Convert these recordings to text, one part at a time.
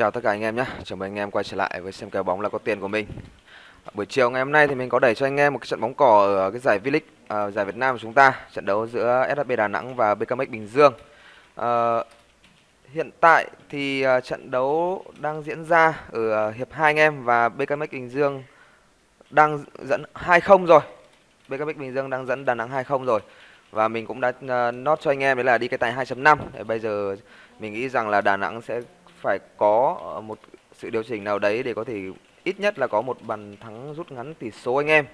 Chào tất cả anh em nhé, chào mừng anh em quay trở lại với xem kèo bóng là có tiền của mình. Buổi chiều ngày hôm nay thì mình có đẩy cho anh em một cái trận bóng cỏ ở cái giải V-League uh, giải Việt Nam của chúng ta Trận đấu giữa SHB Đà Nẵng và BKMX Bình Dương. Uh, Hiện tại thì uh, trận đấu đang diễn ra ở uh, hiệp 2 anh em và BKMX Bình Dương đang dẫn 2-0 rồi. BKMX Bình Dương đang dẫn Đà Nẵng 2-0 rồi. Và mình cũng đã uh, nốt cho anh em đấy là đi cái tài 2.5 Bây giờ mình nghĩ rằng là Đà Nẵng sẽ phải có ờ, một sự điều chỉnh nào đấy để có thể ít nhất là có một bàn thắng rút ngắn tỷ số anh em.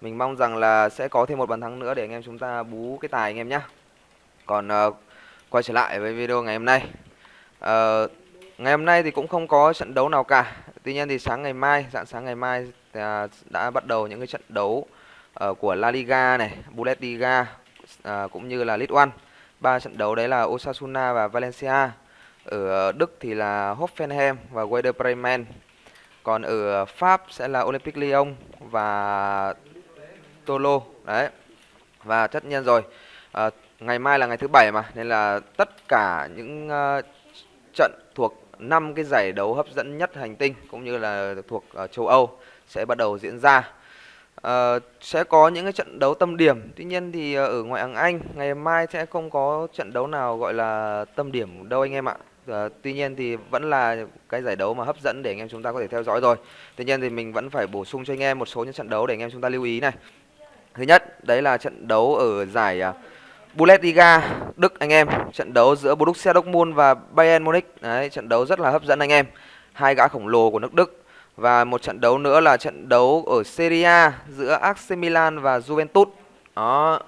Mình mong rằng là sẽ có thêm một bàn thắng nữa để anh em chúng ta bú cái tài anh em nhé. Còn uh, quay trở lại với video ngày hôm nay. Uh, ngày hôm nay thì cũng không có trận đấu nào cả. Tuy nhiên thì sáng ngày mai, dạng sáng ngày mai uh, đã bắt đầu những cái trận đấu uh, của La Liga này, Bundesliga uh, cũng như là League One. Ba trận đấu đấy là Osasuna và Valencia ở ờ, Đức thì là Hoffenheim và Werder Bremen. Còn ở Pháp sẽ là Olympique Lyon và Tolo đấy. Và tất nhiên rồi, à, ngày mai là ngày thứ bảy mà nên là tất cả những uh, trận thuộc năm cái giải đấu hấp dẫn nhất hành tinh cũng như là thuộc uh, châu Âu sẽ bắt đầu diễn ra. Uh, sẽ có những cái trận đấu tâm điểm Tuy nhiên thì uh, ở ngoại hạng Anh ngày mai sẽ không có trận đấu nào gọi là tâm điểm đâu anh em ạ À, tuy nhiên thì vẫn là cái giải đấu mà hấp dẫn để anh em chúng ta có thể theo dõi rồi. Tuy nhiên thì mình vẫn phải bổ sung cho anh em một số những trận đấu để anh em chúng ta lưu ý này. Thứ nhất, đấy là trận đấu ở giải uh, Bundesliga Đức anh em, trận đấu giữa Borussia Dortmund và Bayern Munich. Đấy, trận đấu rất là hấp dẫn anh em. Hai gã khổng lồ của nước Đức và một trận đấu nữa là trận đấu ở Serie A giữa AC Milan và Juventus. Đó.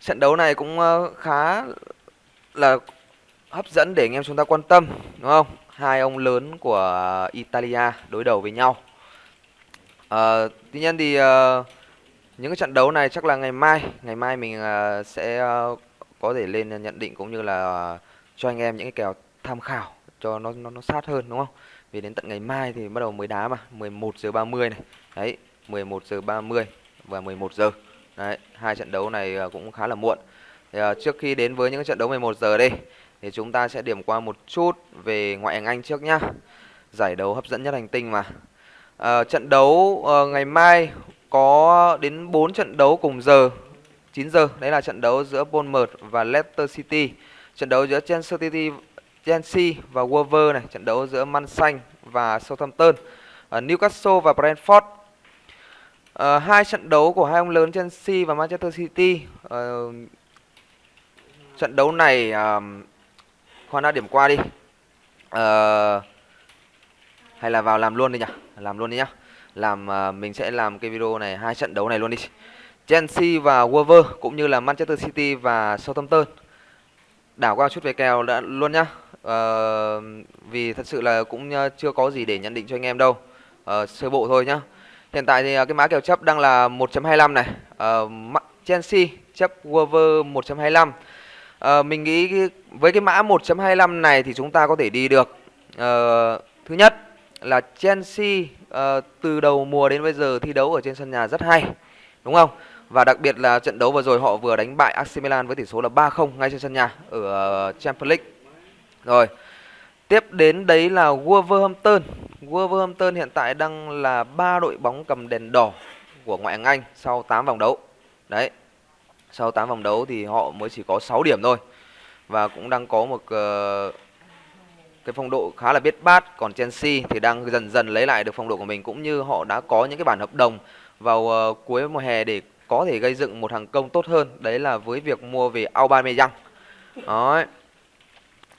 Trận đấu này cũng uh, khá là hấp dẫn để anh em chúng ta quan tâm đúng không? Hai ông lớn của Italia đối đầu với nhau. À, tuy nhiên thì uh, những cái trận đấu này chắc là ngày mai ngày mai mình uh, sẽ uh, có thể lên nhận định cũng như là uh, cho anh em những cái kèo tham khảo cho nó nó nó sát hơn đúng không? Vì đến tận ngày mai thì bắt đầu mới đá mà 11 giờ 30 này. Đấy 11 giờ 30 và 11 giờ. Đấy hai trận đấu này cũng khá là muộn. Thì, uh, trước khi đến với những trận đấu 11 giờ đây thì chúng ta sẽ điểm qua một chút về ngoại hạng Anh trước nhá. Giải đấu hấp dẫn nhất hành tinh mà. À, trận đấu à, ngày mai có đến 4 trận đấu cùng giờ 9 giờ. Đấy là trận đấu giữa Bournemouth và Leicester City. Trận đấu giữa Chelsea City Chelsea và Wolver này, trận đấu giữa Man Xanh và Southampton, uh, Newcastle và Brentford. À, hai trận đấu của hai ông lớn Chelsea và Manchester City. À, trận đấu này à, khoan đã điểm qua đi. À, hay là vào làm luôn đi nhỉ? Làm luôn đi nhá. Làm uh, mình sẽ làm cái video này hai trận đấu này luôn đi. Chelsea và Wolver cũng như là Manchester City và Southampton. Đảo qua chút về kèo đã luôn nhá. À, vì thật sự là cũng chưa có gì để nhận định cho anh em đâu. À, sơ bộ thôi nhá. Hiện tại thì cái mã kèo chấp đang là 1.25 này. À, Chelsea chấp Wolver 1.25 à, mình nghĩ với cái mã 1.25 này thì chúng ta có thể đi được. À, thứ nhất là Chelsea à, từ đầu mùa đến bây giờ thi đấu ở trên sân nhà rất hay đúng không? Và đặc biệt là trận đấu vừa rồi họ vừa đánh bại AC Milan với tỷ số là 3-0 ngay trên sân nhà ở Champions League. Rồi tiếp đến đấy là Wolverhampton. Wolverhampton hiện tại đang là ba đội bóng cầm đèn đỏ của ngoại hạng Anh sau 8 vòng đấu. Đấy sau 8 vòng đấu thì họ mới chỉ có 6 điểm thôi. Và cũng đang có một uh, cái phong độ khá là biết bát. Còn Chelsea thì đang dần dần lấy lại được phong độ của mình cũng như họ đã có những cái bản hợp đồng vào uh, cuối mùa hè để có thể gây dựng một hàng công tốt hơn. Đấy là với việc mua về Aubameyang. Đó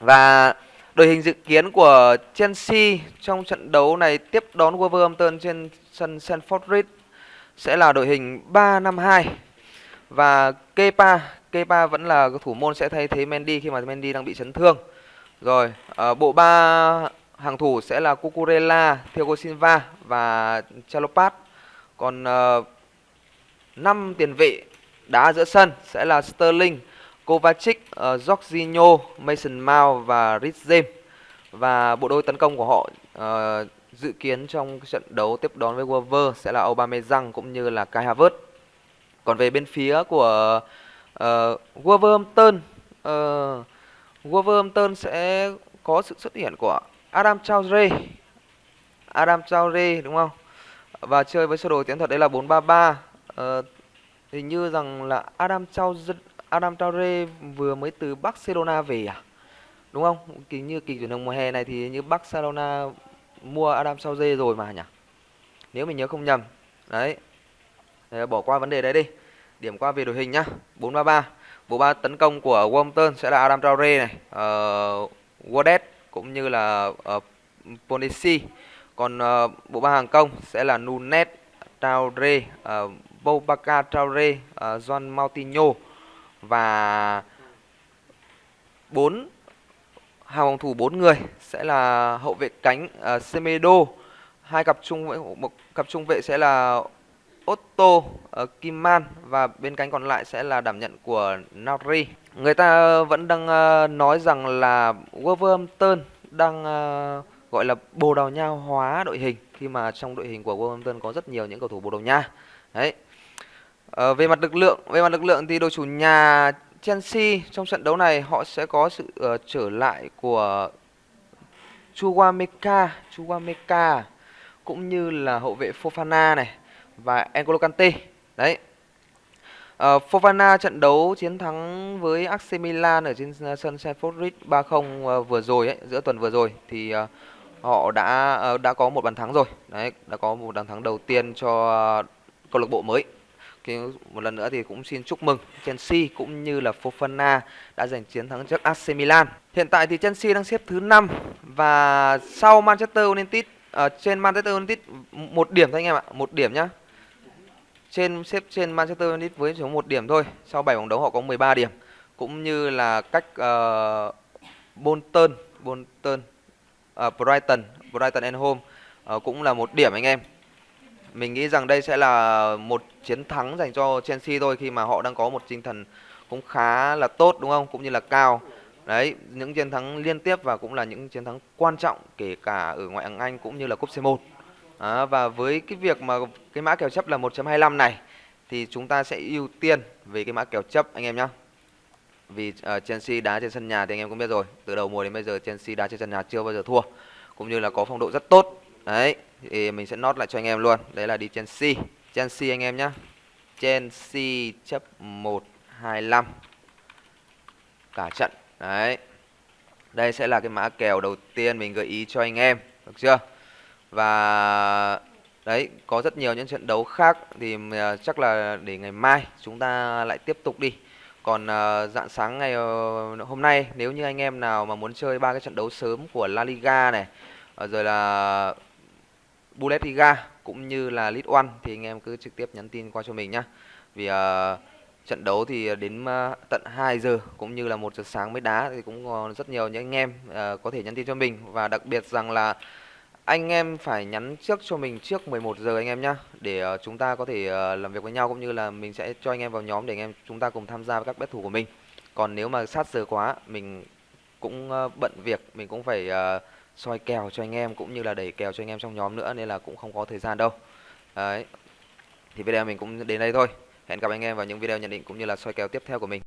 và đội hình dự kiến của Chelsea trong trận đấu này tiếp đón Wolverhampton trên sân Stamford Bridge sẽ là đội hình 352 và Kepa, Kepa vẫn là thủ môn sẽ thay thế Mendy khi mà Mendy đang bị chấn thương. Rồi, uh, bộ ba hàng thủ sẽ là Cucurella, Thiago Silva và Chalopat. Còn ờ, uh, 5 tiền vệ đá giữa sân sẽ là Sterling, Kovacic, uh, Jorginho, Mason Mount và Rhys James. Và bộ đôi tấn công của họ uh, dự kiến trong trận đấu tiếp đón với Wolver sẽ là Aubameyang cũng như là Kai Havertz. Còn về bên phía của uh, Wolverhampton uh, Wolverhampton sẽ có sự xuất hiện của Adam Traore. Adam Traore đúng không? Và chơi với sơ đồ tiến thuật đấy là 433 Uh, ờ, hình như rằng là Adam Traore Adam Traore vừa mới từ Barcelona về à? Đúng không? Kỳ như kỳ chuyển động mùa hè này thì như Barcelona mua Adam Traore rồi mà nhỉ? Nếu mình nhớ không nhầm. Đấy. Thế bỏ qua vấn đề đấy đi. Điểm qua về đội hình nhá. 433 bộ ba tấn công của Wolverhampton sẽ là Adam Traore này ờ, uh, Wodet cũng như là ờ, uh, Ponesi còn uh, bộ ba hàng công sẽ là Nunes Traore uh, Boubacar Traore uh, Juan Moutinho và bốn hàng phòng thủ bốn người sẽ là hậu vệ cánh uh, Semedo. Hai cặp trung vệ một cặp trung vệ sẽ là Otto uh, ờ, Kimman và bên cánh còn lại sẽ là đảm nhận của Nauri. Người ta vẫn đang uh, nói rằng là Wolverhampton đang uh, gọi là Bồ Đào Nha hóa đội hình khi mà trong đội hình của Wolverhampton có rất nhiều những cầu thủ Bồ Đào Nha. Đấy. Uh, về mặt lực lượng, về mặt lực lượng thì đội chủ nhà Chelsea trong trận đấu này họ sẽ có sự uh, trở lại của Chukwameka, Chukwameka cũng như là hậu vệ Fofana này và N'Golo Kante. Đấy. Uh, Fofana trận đấu chiến thắng với AC Milan ở trên ờ, sân Stamford Bridge 3-0 uh, ờ, vừa rồi ấy, giữa tuần vừa rồi thì uh, họ đã uh, đã có một bàn thắng rồi. Đấy, đã có một bàn thắng đầu tiên cho uh, câu lạc bộ mới. Thì một lần nữa thì cũng xin chúc mừng Chelsea cũng như là Fofana đã giành chiến thắng trước AC Milan. Hiện tại thì Chelsea đang xếp thứ 5 và sau Manchester United ở trên Manchester United một điểm thôi anh em ạ, một điểm nhá trên xếp trên Manchester United với số một điểm thôi. Sau 7 vòng đấu họ có 13 điểm. Cũng như là cách uh, Bolton, Bolton, uh, Brighton, Brighton and Home uh, ờ, cũng là một điểm anh em. Mình nghĩ rằng đây sẽ là một chiến thắng dành cho Chelsea thôi khi mà họ đang có một tinh thần cũng khá là tốt đúng không? Cũng như là cao. Đấy, những chiến thắng liên tiếp và cũng là những chiến thắng quan trọng kể cả ở ngoại hạng Anh cũng như là cúp C1. À, và với cái việc mà cái mã kèo chấp là 1.25 này thì chúng ta sẽ ưu tiên về cái mã kèo chấp anh em nhé. Vì uh, Chelsea đá trên sân nhà thì anh em cũng biết rồi, từ đầu mùa đến bây giờ Chelsea đá trên sân nhà chưa bao giờ thua, cũng như là có phong độ rất tốt. Đấy, thì mình sẽ nốt lại cho anh em luôn. Đấy là đi Chelsea. Chelsea anh em nhé. Chelsea chấp 125 cả trận. Đấy. Đây sẽ là cái mã kèo đầu tiên mình gợi ý cho anh em, được chưa? Và đấy có rất nhiều những trận đấu khác thì ờ, chắc là để ngày mai chúng ta lại tiếp tục đi. Còn uh, dạng sáng ngày uh, hôm nay nếu như anh em nào mà muốn chơi ba cái trận đấu sớm của La Liga này uh, rồi là Bundesliga cũng như là League One thì anh em cứ trực tiếp nhắn tin qua cho mình nhá. Vì uh, trận đấu thì đến uh, tận 2 giờ cũng như là một giờ sáng mới đá thì cũng còn rất nhiều những anh em uh, có thể nhắn tin cho mình. Và đặc biệt rằng là anh em phải nhắn trước cho mình trước 11 giờ anh em nhá để uh, chúng ta có thể uh, làm việc với nhau cũng như là mình sẽ cho anh em vào nhóm để anh em chúng ta cùng tham gia với các bet thủ của mình. Còn nếu mà sát giờ quá mình cũng uh, bận việc mình cũng phải uh, soi kèo cho anh em cũng như là đẩy kèo cho anh em trong nhóm nữa nên là cũng không có thời gian đâu. Đấy. Thì video mình cũng đến đây thôi. Hẹn gặp anh em vào những video nhận định cũng như là soi kèo tiếp theo của mình.